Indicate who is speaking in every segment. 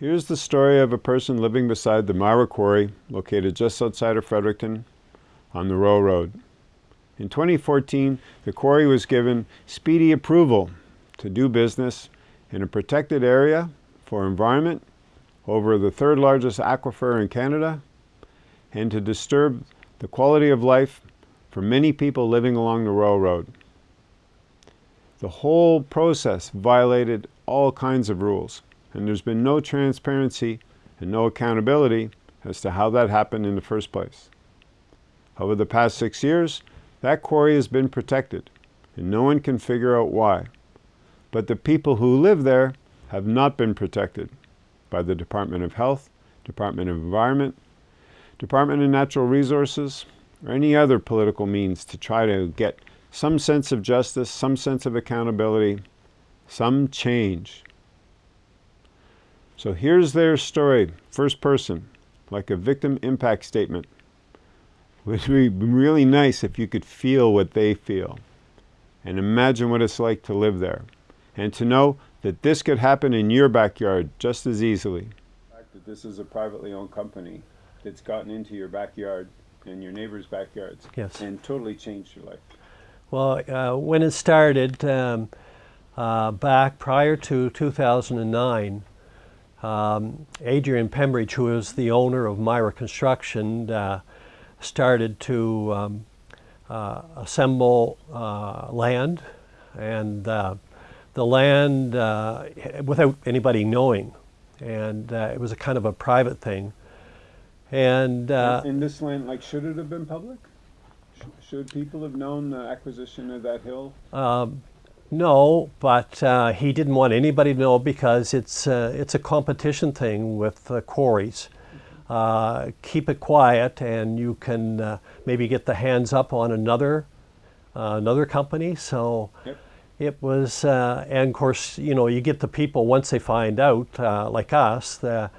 Speaker 1: Here's the story of a person living beside the Myra Quarry, located just outside of Fredericton on the Royal Road. In 2014, the quarry was given speedy approval to do business in a protected area for environment over the third largest aquifer in Canada and to disturb the quality of life for many people living along the Royal Road. The whole process violated all kinds of rules and there's been no transparency and no accountability as to how that happened in the first place. Over the past six years, that quarry has been protected, and no one can figure out why. But the people who live there have not been protected by the Department of Health, Department of Environment, Department of Natural Resources, or any other political means to try to get some sense of justice, some sense of accountability, some change. So here's their story, first person, like a victim impact statement. It would be really nice if you could feel what they feel and imagine what it's like to live there and to know that this could happen in your backyard just as easily. The fact that this is a privately owned company that's gotten into your backyard and your neighbors' backyards
Speaker 2: yes.
Speaker 1: and totally changed your life.
Speaker 2: Well, uh, when it started um, uh, back prior to 2009, um, Adrian Pembridge, who is the owner of Myra Construction, uh, started to um, uh, assemble uh, land and uh, the land uh, without anybody knowing. And uh, it was a kind of a private thing. And
Speaker 1: in this land, like, should it have been public? should people have known the acquisition of that hill?
Speaker 2: Um, no, but uh, he didn't want anybody to know because it's uh, it's a competition thing with uh, quarries. Uh, keep it quiet, and you can uh, maybe get the hands up on another uh, another company. So
Speaker 1: yep.
Speaker 2: it was, and of course, you know, you get the people once they find out, like us, the,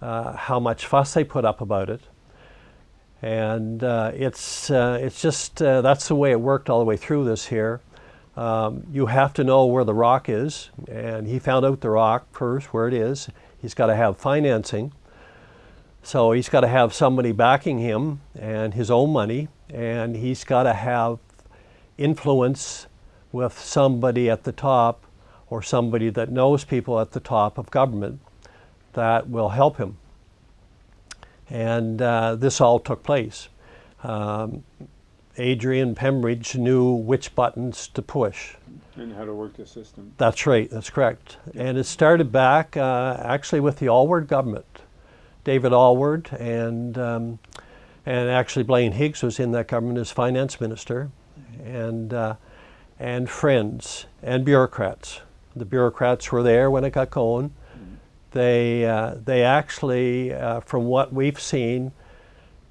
Speaker 2: how much fuss they put up about it and uh, it's uh, it's just uh, that's the way it worked all the way through this here. Um, you have to know where the rock is, and he found out the rock first, where it is. He's got to have financing. So he's got to have somebody backing him and his own money, and he's got to have influence with somebody at the top or somebody that knows people at the top of government that will help him. And uh, this all took place. Um, Adrian Pembridge knew which buttons to push.
Speaker 1: And how to work the system.
Speaker 2: That's right, that's correct. And it started back uh, actually with the Alward government. David Alward and, um, and actually Blaine Higgs was in that government as finance minister and, uh, and friends and bureaucrats. The bureaucrats were there when it got going. Mm-hmm. They, uh, they actually, uh, from what we've seen,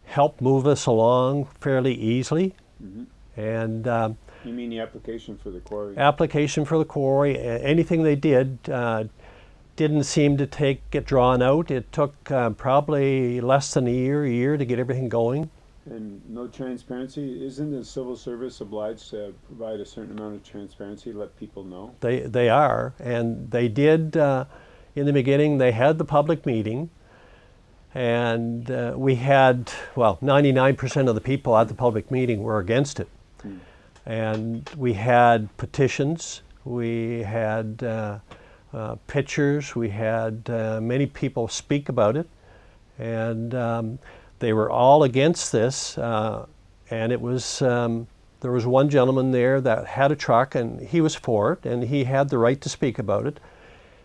Speaker 2: helped move us along fairly easily. Mm -hmm. And um,
Speaker 1: you mean the application for the quarry?
Speaker 2: Application for the quarry. Anything they did uh, didn't seem to take get drawn out. It took uh, probably less than a year, a year to get everything going.
Speaker 1: And no transparency. Isn't the civil service obliged to provide a certain amount of transparency, let people know?
Speaker 2: They they are, and they did. Uh, in the beginning, they had the public meeting. And uh, we had, well, 99% of the people at the public meeting were against it. And we had petitions, we had uh, uh, pictures, we had uh, many people speak about it. And um, they were all against this. Uh, and it was, um, there was one gentleman there that had a truck and he was for it and he had the right to speak about it.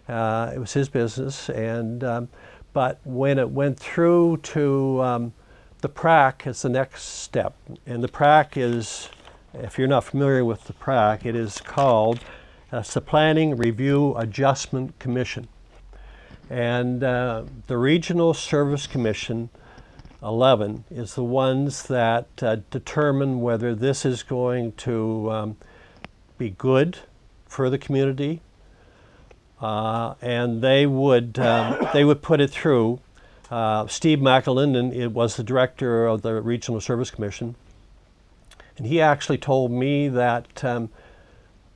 Speaker 2: Uh, it was his business. And um, but when it went through to um, the PRAC as the next step, and the PRAC is, if you're not familiar with the PRAC, it is called uh, the Planning Review Adjustment Commission. And uh, the Regional Service Commission 11 is the ones that uh, determine whether this is going to um, be good for the community uh, and they would um, they would put it through. Uh, Steve McAlinden it was the director of the Regional Service Commission, and he actually told me that um,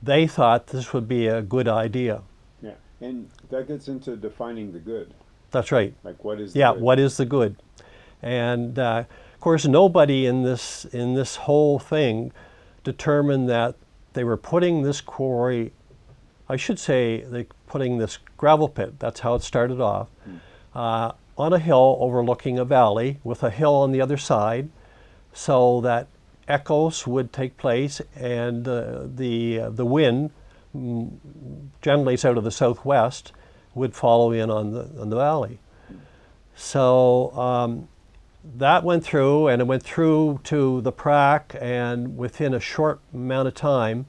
Speaker 2: they thought this would be a good idea.
Speaker 1: Yeah, and that gets into defining the good.
Speaker 2: That's right.
Speaker 1: Like what is the
Speaker 2: Yeah, what is the good? And uh, of course, nobody in this in this whole thing determined that they were putting this quarry. I should say they putting this gravel pit. That's how it started off. Uh, on a hill overlooking a valley with a hill on the other side, so that echoes would take place and uh, the uh, the wind mm, generally it's out of the southwest would follow in on the on the valley. So um, that went through, and it went through to the PRAC, and within a short amount of time,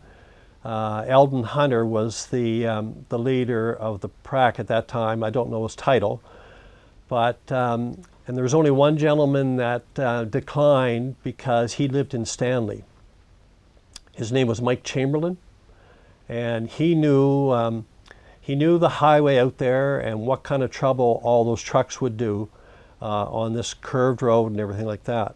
Speaker 2: uh, Eldon Hunter was the um, the leader of the PRAC at that time. I don't know his title, but um, and there was only one gentleman that uh, declined because he lived in Stanley. His name was Mike Chamberlain, and he knew um, he knew the highway out there and what kind of trouble all those trucks would do uh, on this curved road and everything like that.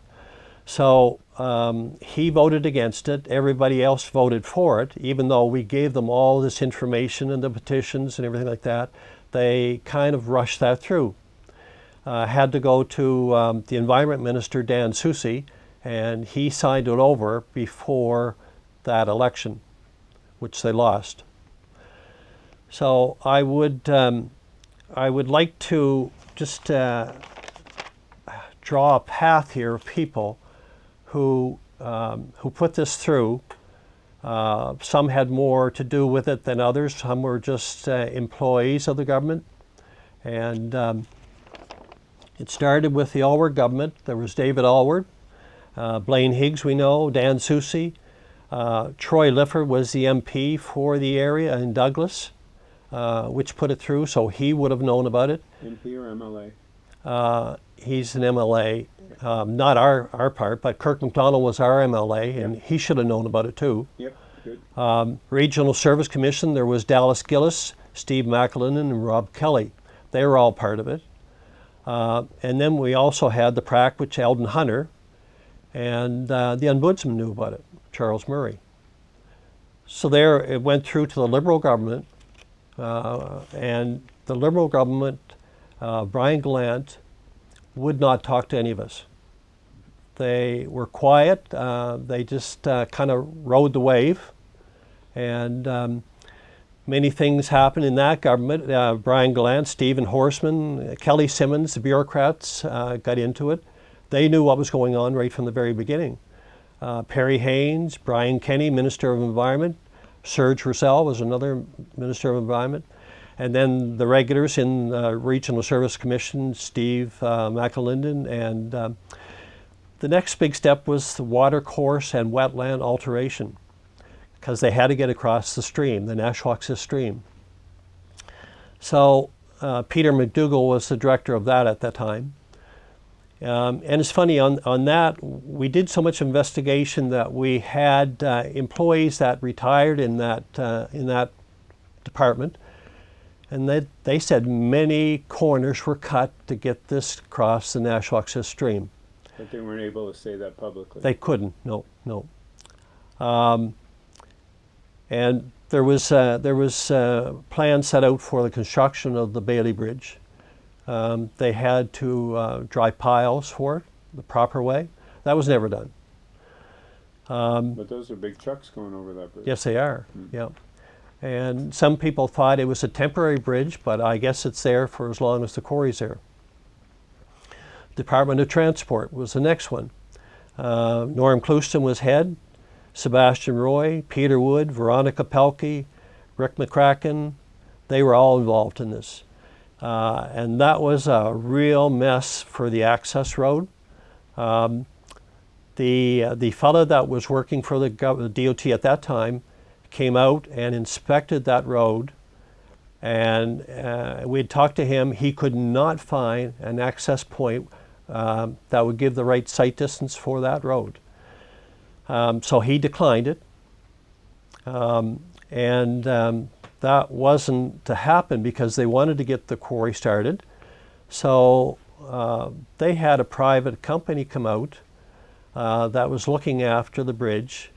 Speaker 2: So um, he voted against it. Everybody else voted for it, even though we gave them all this information and the petitions and everything like that. They kind of rushed that through. Uh, had to go to um, the Environment Minister, Dan Soucy, and he signed it over before that election, which they lost. So I would, um, I would like to just uh, draw a path here of people who, um, who put this through. Uh, some had more to do with it than others. Some were just uh, employees of the government. And um, it started with the Alward government. There was David Alward, uh, Blaine Higgs, we know, Dan Soucy. Uh, Troy Lifford was the MP for the area in Douglas, uh, which put it through, so he would have known about it.
Speaker 1: MP or MLA?
Speaker 2: Uh, he's an MLA, um, not our, our part, but Kirk MacDonald was our MLA, and he should have known about it too.
Speaker 1: Yep, good.
Speaker 2: Um, Regional Service Commission, there was Dallas Gillis, Steve McAlindon, and Rob Kelly. They were all part of it. Uh, and then we also had the PRAC, which Eldon Hunter, and uh, the ombudsman knew about it, Charles Murray. So there it went through to the Liberal government, uh, and the Liberal government, uh, Brian Gallant, would not talk to any of us. They were quiet. Uh, they just uh, kind of rode the wave, and um, many things happened in that government. Uh, Brian Gallant, Stephen Horsman, Kelly Simmons, the bureaucrats uh, got into it. They knew what was going on right from the very beginning. Uh, Perry Haynes, Brian Kenny, Minister of Environment, Serge Roussel was another Minister of Environment, and then the regulars in the Regional Service Commission, Steve uh, McAlinden, and um, the next big step was the water course and wetland alteration because they had to get across the stream, the Nashwaaksis stream. So uh, Peter McDougall was the director of that at that time. Um, and it's funny, on, on that, we did so much investigation that we had uh, employees that retired in that, uh, in that department. And they, they said many corners were cut to get this across the Nashwaaksis stream.
Speaker 1: But they weren't able to say that publicly.
Speaker 2: They couldn't, no, no. Um, and there was, uh, there was uh, plans set out for the construction of the Bailey Bridge. Um, they had to uh, dry piles for it the proper way. That was never done. Um,
Speaker 1: But those are big trucks going over that bridge.
Speaker 2: yes, they are, yeah. And some people thought it was a temporary bridge, but I guess it's there for as long as the quarry's there. Department of Transport was the next one. Uh, Norm Clouston was head, Sebastian Roy, Peter Wood, Veronica Pelkey, Rick McCracken, they were all involved in this. Uh, and that was a real mess for the access road. Um, the, uh, the fellow that was working for the, the DOT at that time came out and inspected that road and uh, we'd talked to him. He could not find an access point um, that would give the right sight distance for that road. Um, so he declined it. Um, and um, that wasn't to happen because they wanted to get the quarry started. So uh, they had a private company come out uh, that was looking after the bridge,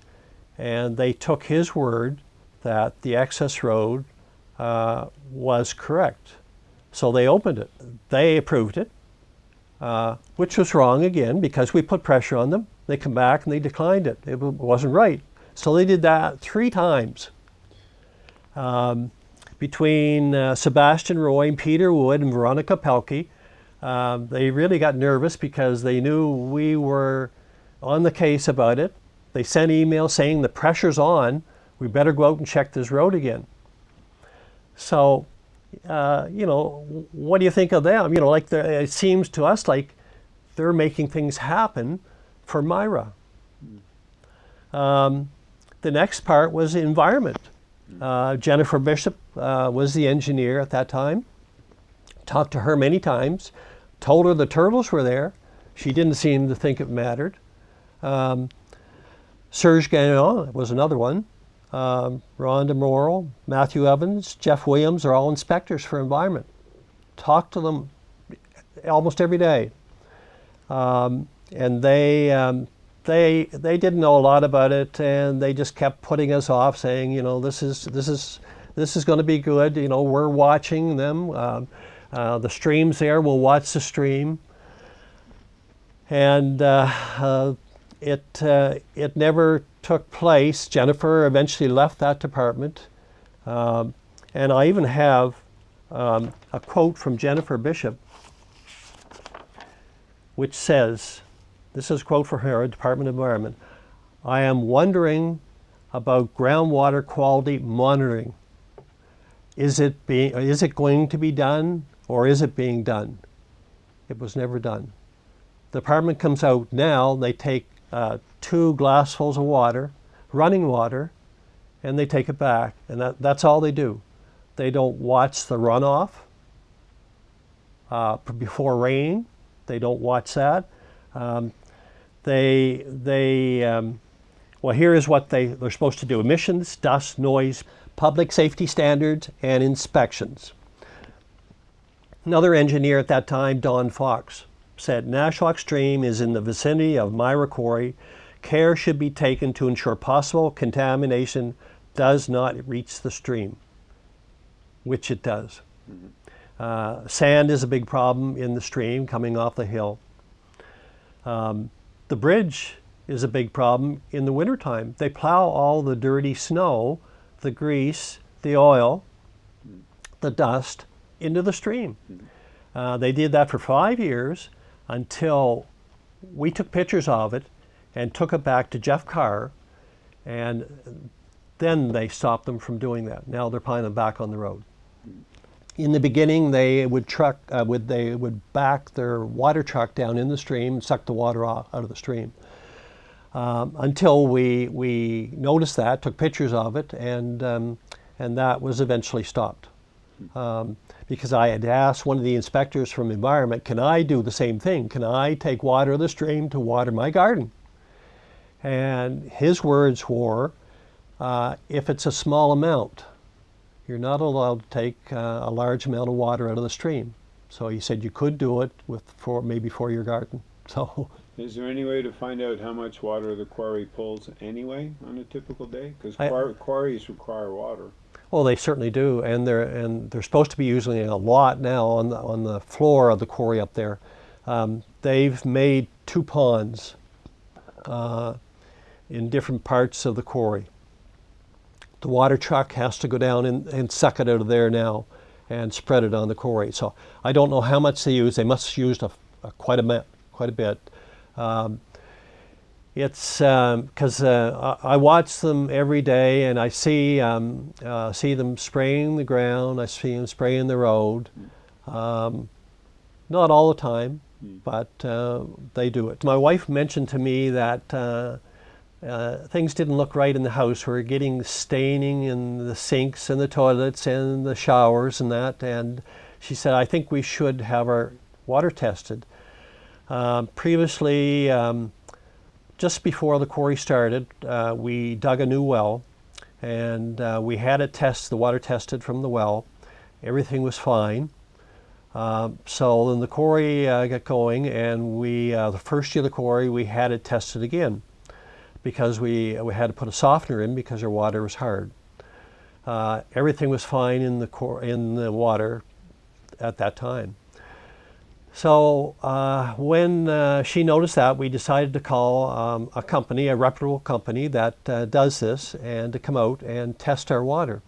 Speaker 2: and they took his word that the access road uh, was correct. So they opened it. They approved it, uh, which was wrong again because we put pressure on them. They come back and they declined it. It wasn't right. So they did that three times. Um, between uh, Sebastian Roy and Peter Wood and Veronica Pelkey, um, they really got nervous because they knew we were on the case about it. They sent emails saying the pressure's on. We better go out and check this road again. So, uh, you know, what do you think of them? You know, like it seems to us like they're making things happen for Myra. Um, the next part was environment. Uh, Jennifer Bishop uh, was the engineer at that time. Talked to her many times, told her the turtles were there. She didn't seem to think it mattered. Um, Serge Gagnon was another one. Um, Rhonda Morrill, Matthew Evans, Jeff Williams are all inspectors for environment. Talk to them almost every day. Um, and they, um, they, they didn't know a lot about it and they just kept putting us off saying, you know, this is, this is, this is going to be good. You know, we're watching them. Um, uh, the stream's there. We'll watch the stream. And uh, uh, it, uh, it never took place. Jennifer eventually left that department. Um, and I even have um, a quote from Jennifer Bishop, which says, this is a quote for her, Department of Environment, I am wondering about groundwater quality monitoring. Is it, being, is it going to be done or is it being done? It was never done. The department comes out now, they take uh, two glassfuls of water, running water, and they take it back. And that, that's all they do. They don't watch the runoff uh, before rain. They don't watch that. Um, they, they um, well, here is what they, they're supposed to do emissions, dust, noise, public safety standards, and inspections. Another engineer at that time, Don Fox, said Nashwauk Stream is in the vicinity of Myra Quarry. Care should be taken to ensure possible contamination does not reach the stream, which it does. Mm-hmm. Uh, sand is a big problem in the stream coming off the hill. Um, the bridge is a big problem in the wintertime. They plow all the dirty snow, the grease, the oil, the dust into the stream. Uh, they did that for five years until we took pictures of it and took it back to Jeff Carr, and then they stopped them from doing that. Now they're putting them back on the road. In the beginning, they would truck, uh, would they would back their water truck down in the stream suck the water out of the stream. Um, until we we noticed that, took pictures of it, and um, and that was eventually stopped. Um, because I had asked one of the inspectors from environment, can I do the same thing? Can I take water of the stream to water my garden? And his words were, uh, if it's a small amount, you're not allowed to take uh, a large amount of water out of the stream. So he said you could do it with for maybe for your garden. So.
Speaker 1: Is there any way to find out how much water the quarry pulls anyway on a typical day? Because quar quarries require water.
Speaker 2: Well, they certainly do, and they're and they're supposed to be using it a lot now on the on the floor of the quarry up there. Um, they've made two ponds uh, in different parts of the quarry. The water truck has to go down and, and suck it out of there now and spread it on the quarry. So I don't know how much they use. They must used a, a quite a quite a bit. Um, it's because um, uh, I watch them every day, and I see um, uh, see them spraying the ground. I see them spraying the road. Um, not all the time, mm. but uh, they do it. My wife mentioned to me that uh, uh, things didn't look right in the house. We are getting staining in the sinks and the toilets and the showers and that. And she said, I think we should have our water tested. Um, previously, um, just before the quarry started, uh, we dug a new well and uh, we had it test, the water tested from the well. Everything was fine. Uh, so then the quarry uh, got going and we, uh, the first year of the quarry, we had it tested again because we, we had to put a softener in because our water was hard. Uh, everything was fine in the, in the water. at that time. So uh, when uh, she noticed that, we decided to call um, a company, a reputable company that uh, does this, and to come out and test our water.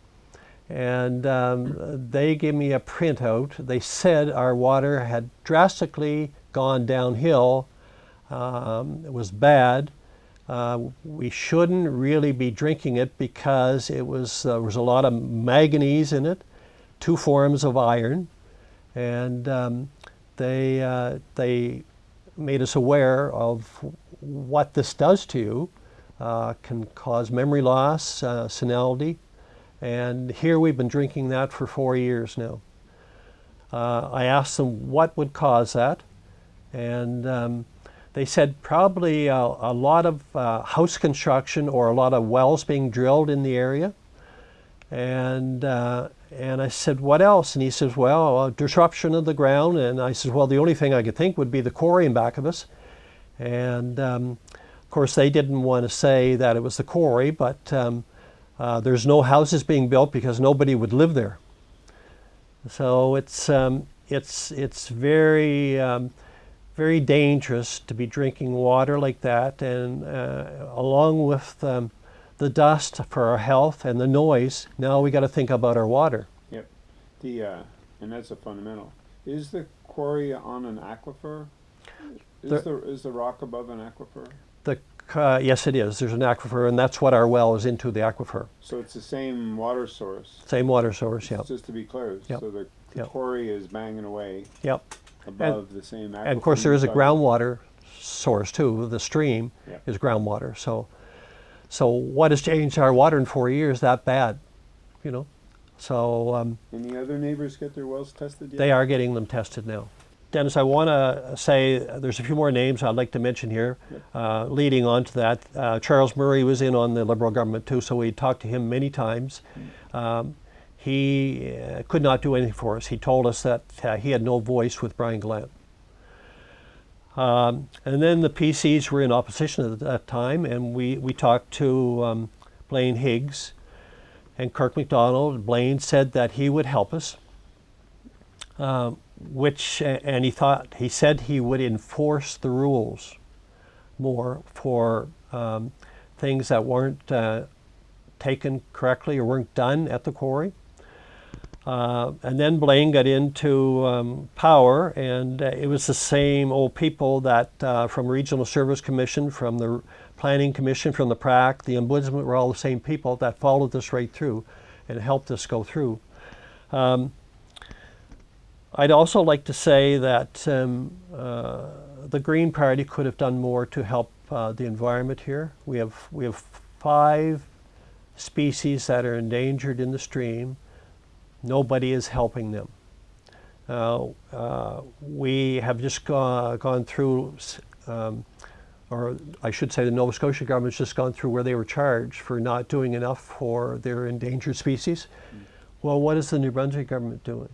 Speaker 2: And um, they gave me a printout. They said our water had drastically gone downhill. Um, it was bad. Uh, we shouldn't really be drinking it because it was there was a lot of manganese in it, two forms of iron, and um, they, uh, they made us aware of what this does to you. Uh, can cause memory loss, uh, senility, and here we've been drinking that for four years now. Uh, I asked them what would cause that, and um, they said probably a, a lot of uh, house construction or a lot of wells being drilled in the area, and uh, and I said, what else? And he says, well, disruption of the ground. And I said, well, the only thing I could think would be the quarry in back of us. And um, of course, they didn't want to say that it was the quarry, but um, uh, there's no houses being built because nobody would live there. So it's, um, it's, it's very, um, very dangerous to be drinking water like that. And uh, along with um, the dust for our health and the noise, now we got to think about our water.
Speaker 1: Yep. The uh, and that's a fundamental. Is the quarry on an aquifer? Is
Speaker 2: The-
Speaker 1: the, is the rock above an aquifer?
Speaker 2: The, uh, yes, it is. There's an aquifer, and that's what our well is into the aquifer.
Speaker 1: So it's the same water source.
Speaker 2: Same water source, Yeah.
Speaker 1: Just to be clear,
Speaker 2: Yep.
Speaker 1: so the, the
Speaker 2: Yep.
Speaker 1: quarry is banging away
Speaker 2: Yep.
Speaker 1: above the same aquifer.
Speaker 2: And of course, there is a groundwater source too. The stream
Speaker 1: Yeah.
Speaker 2: is groundwater. So, so what has changed our water in four years that bad? You know, so um,
Speaker 1: Any other neighbors get their wells tested yet?
Speaker 2: they are getting them tested now. Dennis, I want to say uh, there's a few more names I'd like to mention here. Uh, leading on to that, uh, Charles Murray was in on the Liberal government too, so we talked to him many times. Um, he uh, could not do anything for us. He told us that uh, he had no voice with Brian Gallant. Um, and then the PCs were in opposition at that time, and we, we talked to um, Blaine Higgs and Kirk MacDonald. Blaine said that he would help us, um, which, and he thought, he said he would enforce the rules more for um, things that weren't uh, taken correctly or weren't done at the quarry. Uh, and then Blaine got into um, power, and uh, it was the same old people that uh, from Regional Service Commission, from the Planning Commission, from the PRAC, the Ombudsman were all the same people that followed this right through and helped us go through. Um, I'd also like to say that um, uh, the Green Party could have done more to help uh, the environment here. We have, we have five species that are endangered in the stream nobody is helping them. Uh, uh, we have just go- gone through, um, or I should say the Nova Scotia government's just gone through where they were charged for not doing enough for their endangered species. Well, what is the New Brunswick government doing?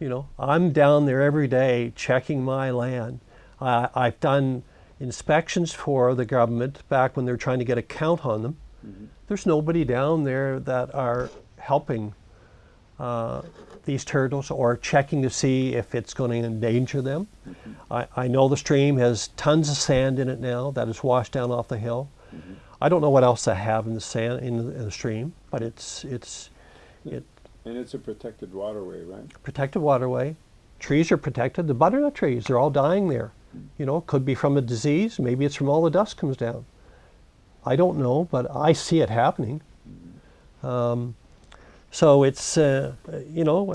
Speaker 2: You know, I'm down there every day checking my land. Uh, I've done inspections for the government back when they're trying to get a count on them. There's nobody down there that are helping uh, these turtles or checking to see if it's going to endanger them. I, I know the stream has tons of sand in it now that is washed down off the hill. I don't know what else they have in the sand in the, in the stream, but it's it's it
Speaker 1: And it's a protected waterway, right?
Speaker 2: protected waterway. Trees are protected. The butternut trees, they're all dying there. You know, could be from a disease. Maybe it's from all the dust comes down. I don't know, but I see it happening. Um, so it's, uh, you know,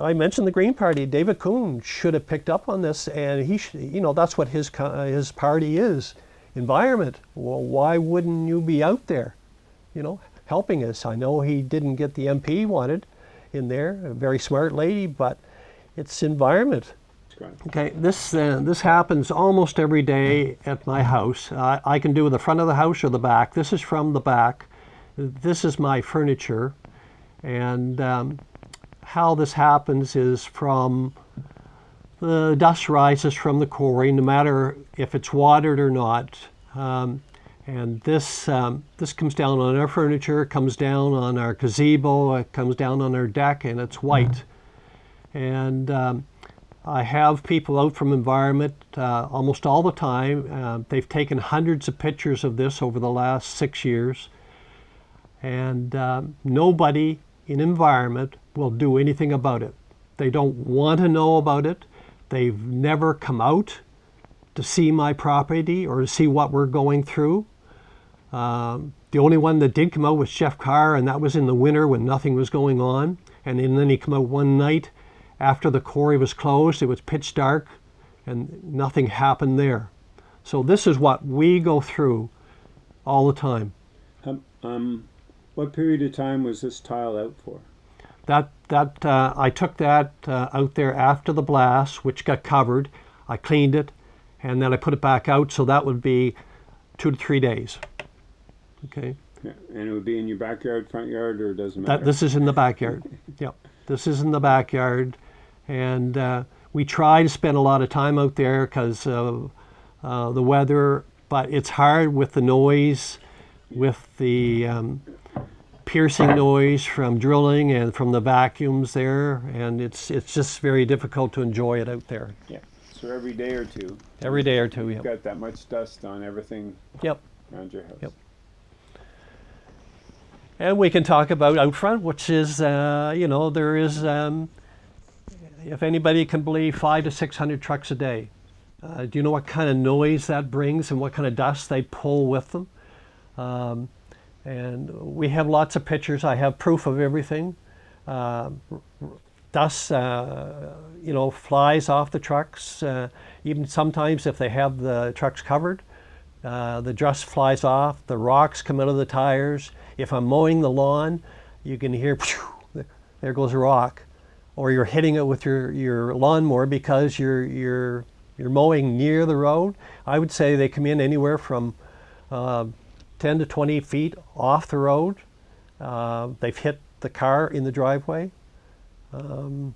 Speaker 2: I, mentioned the Green Party. David Coon should have picked up on this, and he, sh- you know, that's what his his party is, environment. Well, why wouldn't you be out there, you know, helping us? I know he didn't get the MP he wanted in there, a very smart lady, but it's environment. Okay, this uh, this happens almost every day at my house. I, I can do the front of the house or the back. This is from the back. This is my furniture, and um, how this happens is from the dust rises from the quarry, no matter if it's watered or not. Um, and this um, this comes down on our furniture, comes down on our gazebo, it comes down on our deck, and it's white. And um, I have people out from environment uh, almost all the time. Uh, they've taken hundreds of pictures of this over the last six years. And um, nobody in environment will do anything about it. They don't want to know about it. They've never come out to see my property or to see what we're going through. Um, the only one that did come out was Jeff Carr, and that was in the winter when nothing was going on. And then he came out one night after the quarry was closed. It was pitch dark, and nothing happened there. So this is what we go through all the time.
Speaker 1: Um, um, what period of time was this tile out for?
Speaker 2: That that uh, I took that uh, out there after the blast, which got covered. I cleaned it, and then I put it back out. So that would be two to three days. Okay.
Speaker 1: Yeah, and it would be in your backyard, front yard, or it doesn't matter?
Speaker 2: That this is in the backyard. yep. This is in the backyard, and uh, we try to spend a lot of time out there because of uh, the weather. But it's hard with the noise, with the um, piercing noise from drilling and from the vacuums there, and it's it's just very difficult to enjoy it out there.
Speaker 1: yeah. So every day or two,
Speaker 2: Every day or two,
Speaker 1: you've
Speaker 2: yep.
Speaker 1: got that much dust on everything
Speaker 2: Yep.
Speaker 1: around your house.
Speaker 2: Yep. And we can talk about out front, which is, uh, you know, there is, um, if anybody can believe, five to 600 trucks a day. Uh, do you know what kind of noise that brings and what kind of dust they pull with them? Um, and we have lots of pictures. I have proof of everything. Uh, dust, uh, you know, flies off the trucks. Uh, even sometimes if they have the trucks covered, uh, the dust flies off. The rocks come out of the tires. If I'm mowing the lawn, you can hear, there goes a rock, or you're hitting it with your, your lawnmower because you're you're you're mowing near the road. I would say they come in anywhere from uh, 10 to 20 feet off the road. Uh, they've hit the car in the driveway. Um,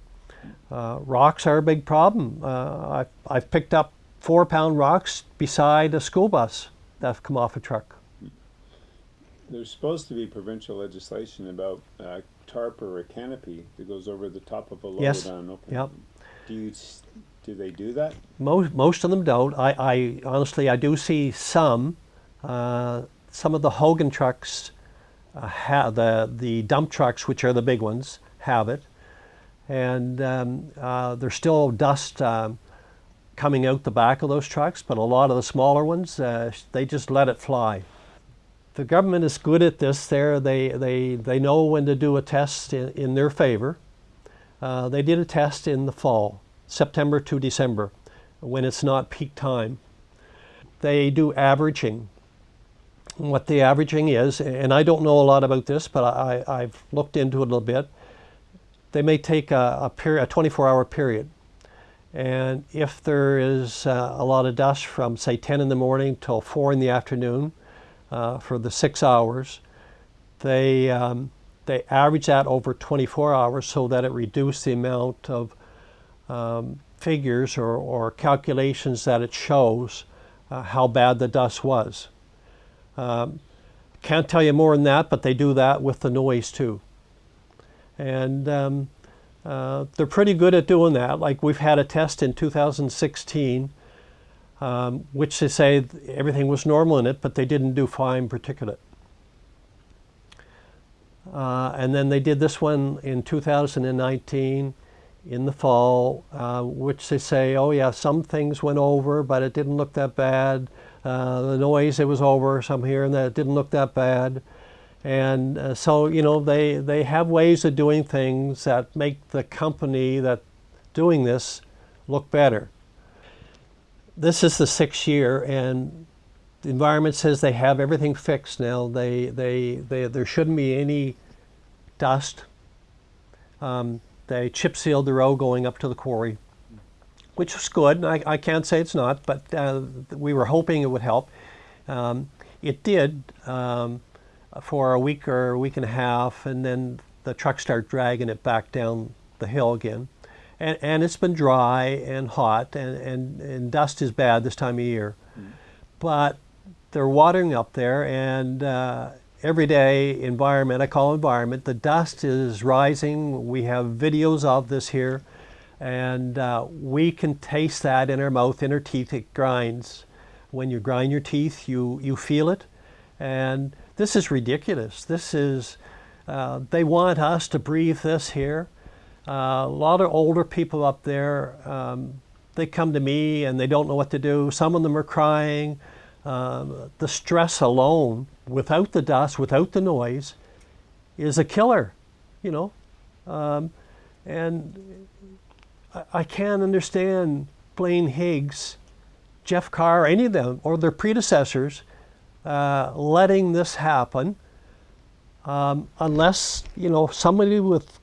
Speaker 2: uh, rocks are a big problem. Uh, I've, I've picked up four pound rocks beside a school bus that have come off a truck.
Speaker 1: There's supposed to be provincial legislation about uh, tarp or a canopy that goes over the top of a load
Speaker 2: Yes.
Speaker 1: on open.
Speaker 2: Yep.
Speaker 1: Do you do they do that?
Speaker 2: Most, most of them don't. I, I honestly, I do see some. Uh, some of the Hogan trucks uh, the the dump trucks, which are the big ones, have it, and um, uh, there's still dust um, coming out the back of those trucks. But a lot of the smaller ones, uh, they just let it fly. The government is good at this. There, they they they know when to do a test in, in their favor. Uh, they did a test in the fall, September to December, when it's not peak time. They do averaging. What the averaging is, and I don't know a lot about this, but I, I've looked into it a little bit. They may take a, a period, a 24-hour period, and if there is uh, a lot of dust from say 10 in the morning till 4 in the afternoon uh, for the six hours, they um, they average that over 24 hours so that it reduces the amount of um, figures or, or calculations that it shows uh, how bad the dust was. Um, can't tell you more than that, but they do that with the noise too. And um, uh, they're pretty good at doing that. Like we've had a test in 2016, um, which they say everything was normal in it, but they didn't do fine particulate. Uh, and then they did this one in 2019 in the fall, uh, which they say, oh yeah, some things went over, but it didn't look that bad. Uh, the noise, it was over, some here and that, it didn't look that bad. And uh, so, you know, they, they have ways of doing things that make the company that doing this look better. This is the sixth year, and the environment says they have everything fixed now. They, they, they, there shouldn't be any dust. Um, they chip sealed the road going up to the quarry, which was good. I, I can't say it's not, but uh, we were hoping it would help. Um, it did um, for a week or a week and a half, and then the trucks start dragging it back down the hill again. And, and it's been dry and hot, and, and, and dust is bad this time of year. But they're watering up there, and uh, every day environment, I call environment, the dust is rising. We have videos of this here. And uh, we can taste that in our mouth, in our teeth. It grinds. When you grind your teeth, you, you feel it. And this is ridiculous. This is, uh, they want us to breathe this here. Uh, a lot of older people up there, um, they come to me and they don't know what to do. Some of them are crying. Um, the stress alone, without the dust, without the noise, is a killer, you know. Um, and I, I can't understand Blaine Higgs, Jeff Carr, any of them, or their predecessors uh, letting this happen um, unless, you know, somebody with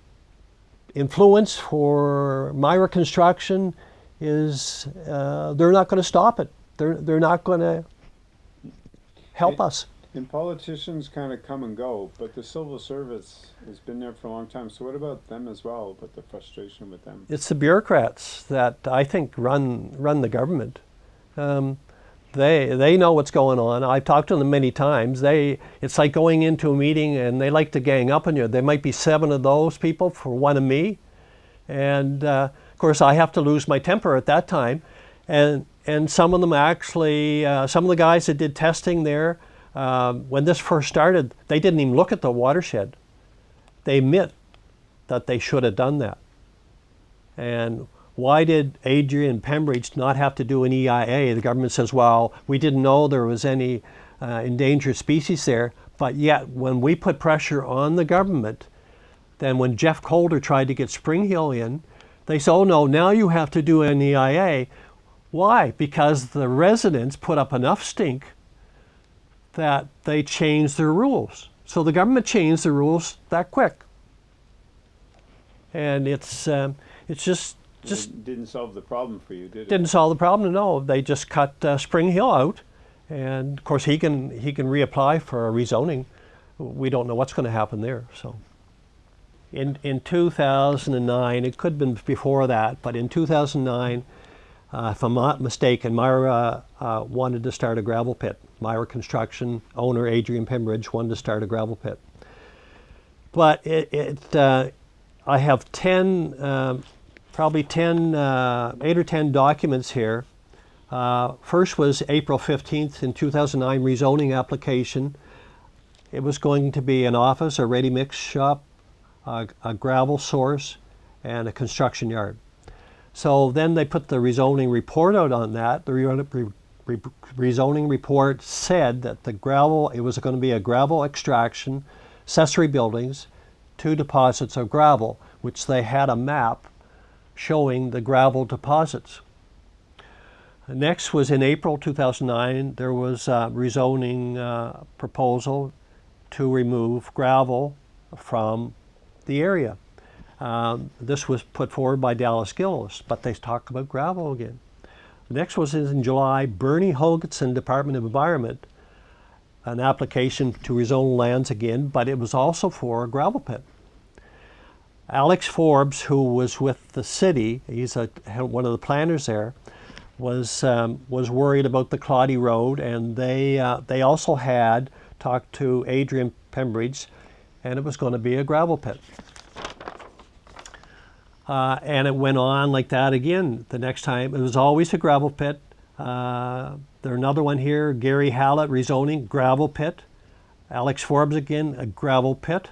Speaker 2: influence for Myra Construction is, uh, they're not going to stop it. They're, they're not going to help
Speaker 1: It-
Speaker 2: us.
Speaker 1: And politicians kind of come and go, but the civil service has been there for a long time. So what about them as well? But the frustration with them.
Speaker 2: It's the bureaucrats that I think run run the government. Um, they they know what's going on. I've talked to them many times. They it's like going into a meeting and they like to gang up on you. There might be seven of those people for one of me, and uh, of course I have to lose my temper at that time. And and some of them actually, uh, some of the guys that did testing there um, when this first started, they didn't even look at the watershed. They admit that they should have done that. And why did Adrian Pembridge not have to do an EIA? The government says, well, we didn't know there was any uh, endangered species there. But yet, when we put pressure on the government, then when Jeff Calder tried to get Spring Hill in, they said, oh no, now you have to do an EIA. Why? Because the residents put up enough stink that they changed their rules. So the government changed the rules that quick. And it's, um, it's just, just
Speaker 1: It didn't solve the problem for you, did it?
Speaker 2: didn't solve the problem. No, they just cut uh, Spring Hill out, and of course he can he can reapply for a rezoning. We don't know what's going to happen there. So, in in 2009, it could have been before that, but in 2009, uh, if I'm not mistaken, Myra uh, wanted to start a gravel pit. Myra Construction owner Adrian Pembridge wanted to start a gravel pit. But it, it uh, I have 10, um, probably 10, uh, 8 or 10 documents here. Uh, first was April 15th in 2009 rezoning application. It was going to be an office, a ready mix shop, a, a gravel source, and a construction yard. So then they put the rezoning report out on that. The re- re- re- rezoning report said that the gravel, it was going to be a gravel extraction, accessory buildings, two deposits of gravel, which they had a map showing the gravel deposits. Next was in April 2009, there was a rezoning uh, proposal to remove gravel from the area. Um, this was put forward by Dallas Gillis, but they talked about gravel again. Next was in July, Bernie Hoganson, Department of Environment, an application to rezone lands again, but it was also for a gravel pit. Alex Forbes, who was with the city, he's a, one of the planners there, was um, was worried about the Claudy Road, and they uh, they also had talked to Adrian Pembridge, and it was going to be a gravel pit. Uh, and it went on like that again. The next time it was always a gravel pit. Uh, there's another one here, Gary Hallett rezoning gravel pit. Alex Forbes again, a gravel pit,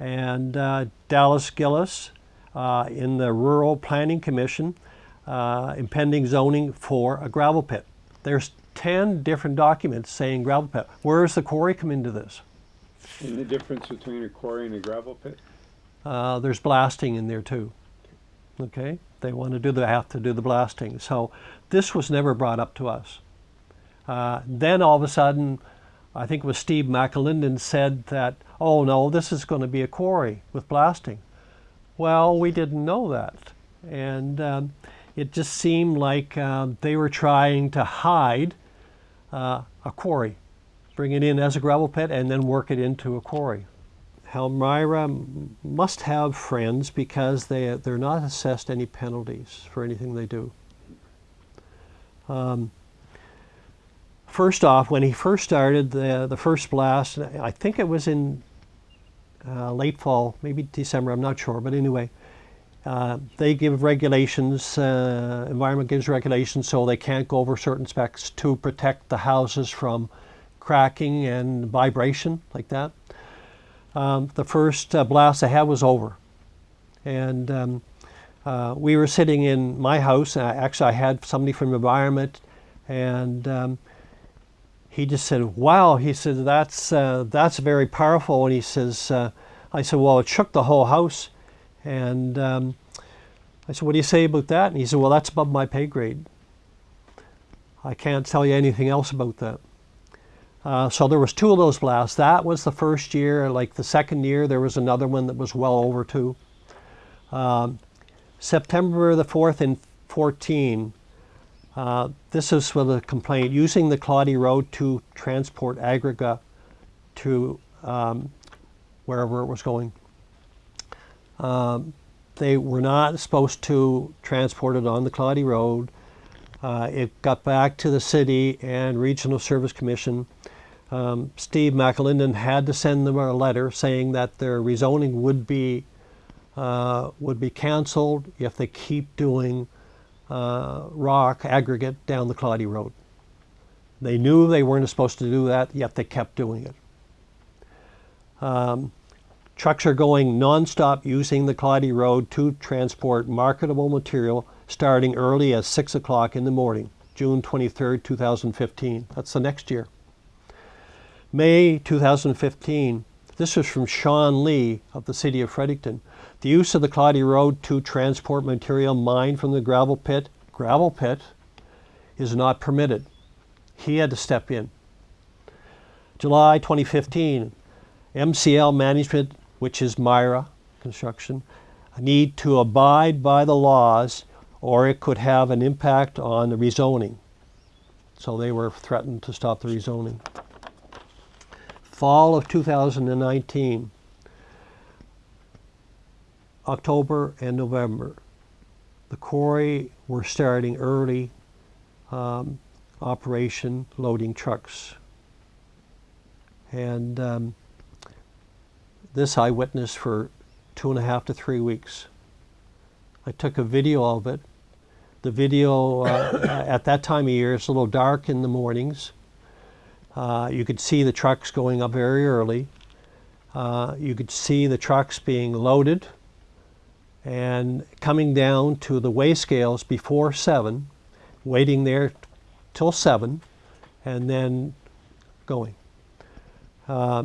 Speaker 2: and uh, Dallas Gillis uh, in the Rural Planning Commission, uh, impending zoning for a gravel pit. There's 10 different documents saying gravel pit. Where does the quarry come into this?
Speaker 1: And the difference between a quarry and a gravel pit?
Speaker 2: Uh, there's blasting in there too. Okay, they want to do the have to do the blasting. So this was never brought up to us. Uh, then all of a sudden, I think it was Steve McAlinden said that, oh no, this is going to be a quarry with blasting. Well, we didn't know that, and um, it just seemed like uh, they were trying to hide uh, a quarry, bring it in as a gravel pit, and then work it into a quarry. Elmira must have friends because they, they're not assessed any penalties for anything they do. Um, first off, when he first started the, the first blast, I think it was in uh, late fall, maybe December, I'm not sure, but anyway, Uh, they give regulations, uh, environment gives regulations so they can't go over certain specs to protect the houses from cracking and vibration like that. Um, the first uh, blast I had was over. And um, uh, we were sitting in my house. And I, actually, I had somebody from the environment, and um, he just said, "Wow!" He said, "That's uh, that's very powerful." And he says, uh, "I said, well, it shook the whole house." And um, I said, "What do you say about that?" And he said, "Well, that's above my pay grade. I can't tell you anything else about that." Uh, so there was two of those blasts. That was the first year. Like the second year, there was another one that was well over two. Um, September the 4th and 14, uh, this is for the complaint, using the Claudy Road to transport aggregate to um, wherever it was going. Um, they were not supposed to transport it on the Claudy Road. Uh, it got back to the city and Regional Service Commission. Um, Steve McAlinden had to send them a letter saying that their rezoning would be uh, would be canceled if they keep doing uh, rock aggregate down the Claudy Road. They knew they weren't supposed to do that, yet they kept doing it. Um, trucks are going nonstop using the Claudy Road to transport marketable material starting early as 6 o'clock in the morning, June 23, 2015. That's the next year. May 2015, this was from Sean Lee of the City of Fredericton. The use of the Claudy Road to transport material mined from the gravel pit, gravel pit, is not permitted. He had to step in. July 2015, MCL Management, which is Myra Construction, need to abide by the laws or it could have an impact on the rezoning. So they were threatened to stop the rezoning. Fall of 2019, October and November, the quarry were starting early um, operation loading trucks. And um, this I witnessed for two and a half to three weeks. I took a video of it. The video uh, at that time of year it's a little dark in the mornings. Uh, you could see the trucks going up very early. Uh, you could see the trucks being loaded and coming down to the weigh scales before 7, waiting there till 7, and then going. Uh,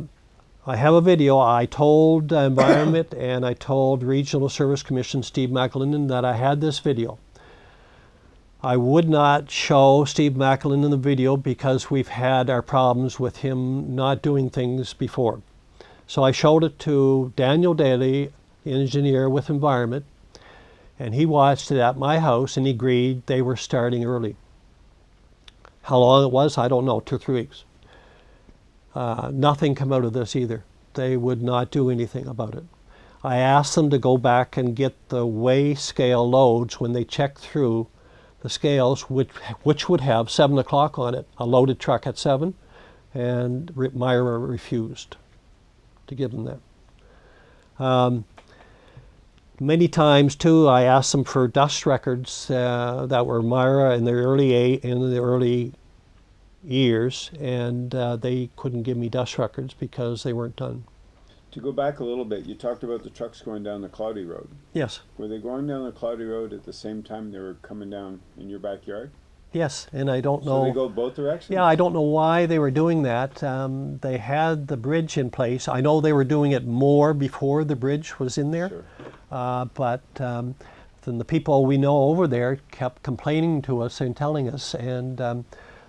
Speaker 2: I have a video. I told Environment and I told Regional Service Commission Steve McAlinden that I had this video. I would not show Steve Macklin in the video because we've had our problems with him not doing things before. So I showed it to Daniel Daly engineer with environment, and he watched it at my house and he agreed they were starting early. How long it was, I don't know, two or three weeks. Uh, nothing come out of this either. They would not do anything about it. I asked them to go back and get the weigh scale loads when they checked through the scales, which, which would have 7 o'clock on it, a loaded truck at 7, and Myra refused to give them that. Um, Many times too, I asked them for dust records uh, that were Myra in the early eight, in the early years, and uh, they couldn't give me dust records because they weren't done.
Speaker 1: To go back a little bit, you talked about the trucks going down the Cloudy Road.
Speaker 2: Yes,
Speaker 1: Were they going down the Cloudy Road at the same time they were coming down in your backyard?
Speaker 2: yes, and I don't know.
Speaker 1: So they go both directions?
Speaker 2: Yeah, I don't know why they were doing that. Um, they had the bridge in place. I know they were doing it more before the bridge was in there.
Speaker 1: Sure.
Speaker 2: Uh, but um, then the people we know over there kept complaining to us and telling us, and um,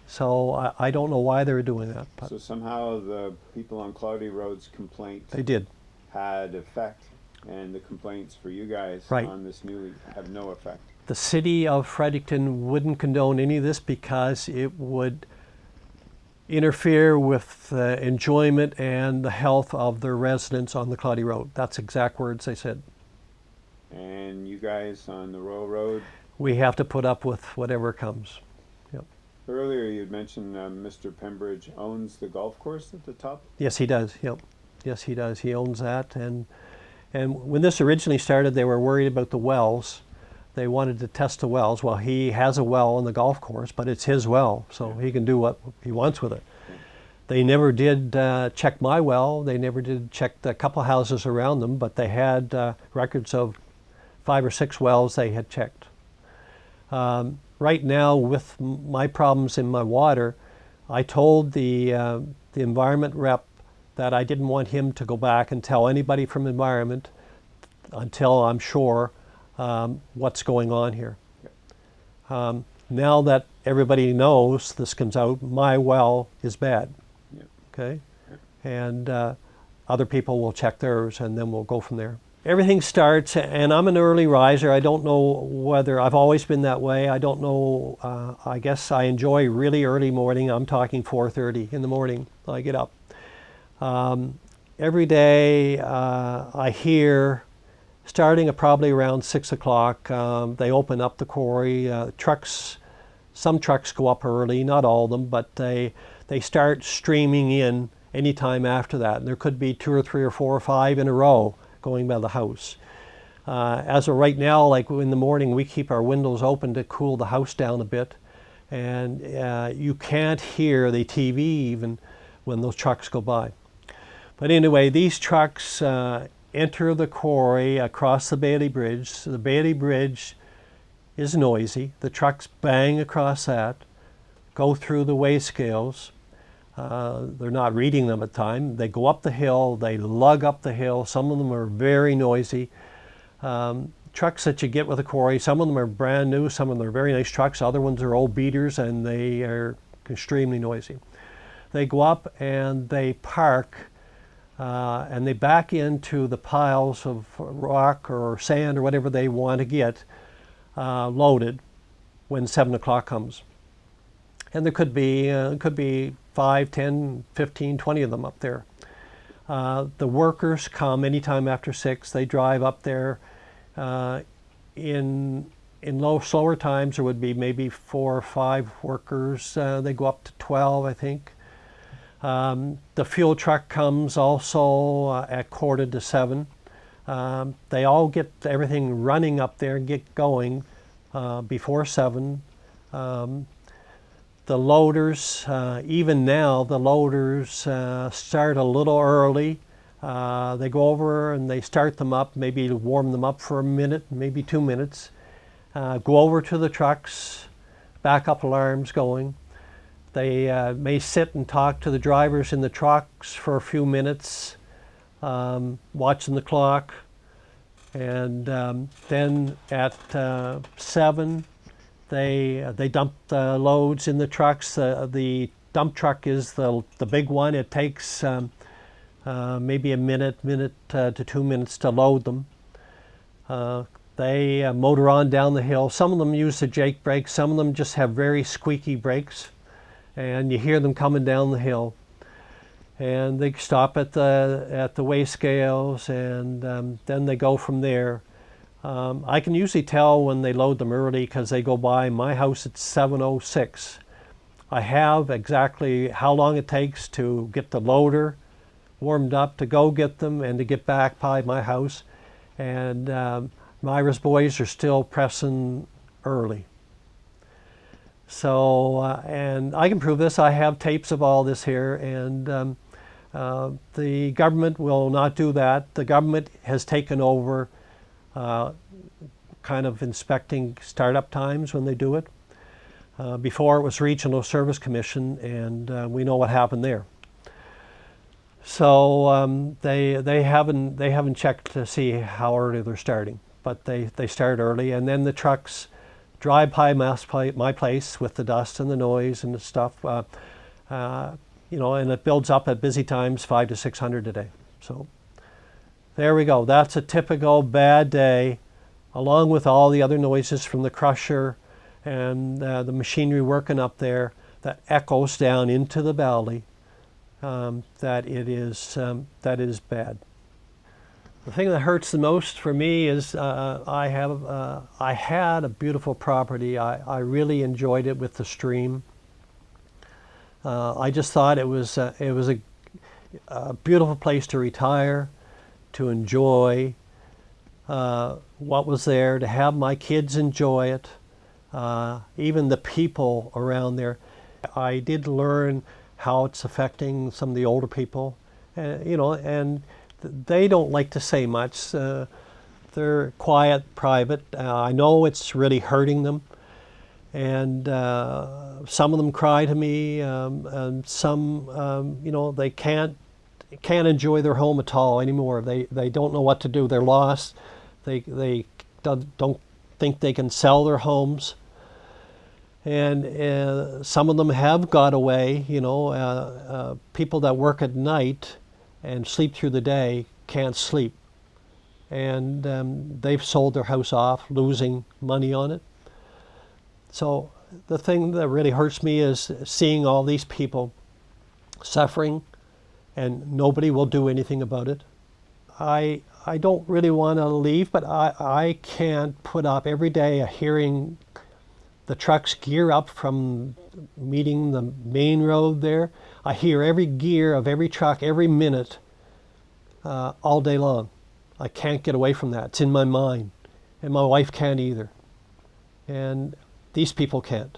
Speaker 2: so I, I don't know why they were doing that, but
Speaker 1: So somehow the people on Cloudy Road's complaint
Speaker 2: they did.
Speaker 1: had effect, and the complaints for you guys
Speaker 2: Right.
Speaker 1: on this new have no effect.
Speaker 2: The city of Fredericton wouldn't condone any of this because it would interfere with the enjoyment and the health of their residents on the Cloudy Road. That's exact words they said.
Speaker 1: And you guys on the Royal Road,
Speaker 2: We have to put up with whatever comes.
Speaker 1: Earlier you had mentioned uh, Mr. Pembridge owns the golf course at the top.
Speaker 2: Yes, he does. Yep. Yes, he does. He owns that, and And when this originally started, they were worried about the wells. They wanted to test the wells. Well, he has a well on the golf course, but it's his well, so he can do what he wants with it. They never did uh, check my well. They never did check the couple houses around them, but they had uh, records of five or six wells they had checked. Um, right now, with my problems in my water, I told the, uh, the environment rep that I didn't want him to go back and tell anybody from environment until I'm sure um, what's going on here. Um, now that everybody knows this comes out, my well is bad. Okay? And uh, other people will check theirs and then we'll go from there. Everything starts, and I'm an early riser. I don't know whether I've always been that way. I don't know. Uh, I guess I enjoy really early morning. I'm talking 4:30 in the morning. I get up. Um, every day uh, I hear, starting at probably around six o'clock, um, they open up the quarry. Uh, trucks, some trucks go up early, not all of them, but they they start streaming in anytime after that. And there could be two or three or four or five in a row going by the house. Uh, as of right now, like in the morning, we keep our windows open to cool the house down a bit, and uh, you can't hear the TV even when those trucks go by. But anyway, these trucks uh, enter the quarry across the Bailey Bridge. The Bailey Bridge is noisy. The trucks bang across that, go through the weigh scales. Uh, they're not reading them at time. They go up the hill, they lug up the hill. Some of them are very noisy. Um, trucks that you get with a quarry, some of them are brand new, some of them are very nice trucks, other ones are old beaters and they are extremely noisy. They go up and they park uh, and they back into the piles of rock or sand or whatever they want to get uh, loaded when 7 o'clock comes. And there could be, uh, could be 5, 10, 15, 20 of them up there. Uh, the workers come anytime after 6. They drive up there. Uh, in in low, slower times, there would be maybe four or five workers. Uh, they go up to 12, I think. Um, the fuel truck comes also uh, at quarter to seven. Um, they all get everything running up there and get going uh, before seven. Um, the loaders, uh, even now, the loaders uh, start a little early. Uh, they go over and they start them up, maybe warm them up for a minute, maybe two minutes. Uh, go over to the trucks, backup alarms going. They uh, may sit and talk to the drivers in the trucks for a few minutes, um, watching the clock. And um, then at uh, 7, they, uh, they dump the loads in the trucks. Uh, the dump truck is the, the big one. It takes um, uh, maybe a minute, minute uh, to two minutes to load them. they motor on down the hill. Some of them use the Jake brakes. Some of them just have very squeaky brakes and you hear them coming down the hill. And they stop at the at the weigh scales, and um, then they go from there. Um, I can usually tell when they load them early because they go by my house at 7:06. I have exactly how long it takes to get the loader warmed up to go get them and to get back by my house. And um, Myra's boys are still pressing early. So, uh, and I can prove this. I have tapes of all this here, and um, uh, the government will not do that. The government has taken over uh, kind of inspecting startup times when they do it. Uh, before it was Regional Service Commission, and uh, we know what happened there. So um, they they haven't they haven't checked to see how early they're starting, but they they start early, and then the trucks drive by my place with the dust and the noise and the stuff. Uh, uh, you know, and it builds up at busy times, five to 600 a day. So there we go. That's a typical bad day, along with all the other noises from the crusher and uh, the machinery working up there that echoes down into the valley. Um, that it is um, that is bad. The thing that hurts the most for me is uh, I have uh, I had a beautiful property. I, I really enjoyed it with the stream. Uh, I just thought it was uh, it was a, a, beautiful place to retire, to enjoy uh, what was there, to have my kids enjoy it, uh, even the people around there. I did learn how it's affecting some of the older people, uh, you know, and th- they don't like to say much. Uh, they're quiet, private. Uh, I know it's really hurting them, and uh, some of them cry to me, um, and some, um, you know, they can't can't enjoy their home at all anymore. They they don't know what to do. They're lost. They they don't think they can sell their homes. And uh, some of them have got away. You know, uh, uh, people that work at night and sleep through the day can't sleep, and um, they've sold their house off, losing money on it. So the thing that really hurts me is seeing all these people suffering and nobody will do anything about it. I I don't really want to leave, but I, I can't put up every day a hearing the trucks gear up from meeting the main road there. I hear every gear of every truck every minute uh, all day long. I can't get away from that. It's in my mind. And my wife can't either. And these people can't.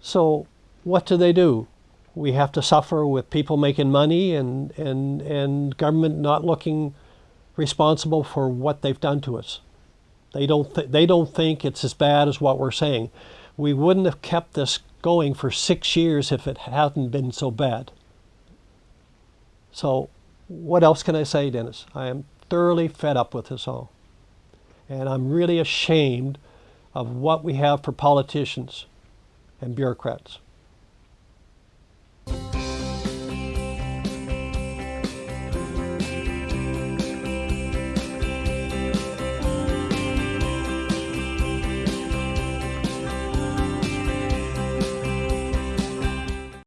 Speaker 2: So, what do they do? We have to suffer with people making money and, and, and government not looking responsible for what they've done to us. They don't, th- they don't think it's as bad as what we're saying. We wouldn't have kept this going for six years if it hadn't been so bad. So, what else can I say, Dennis? I am thoroughly fed up with this all. And I'm really ashamed of what we have for politicians and bureaucrats.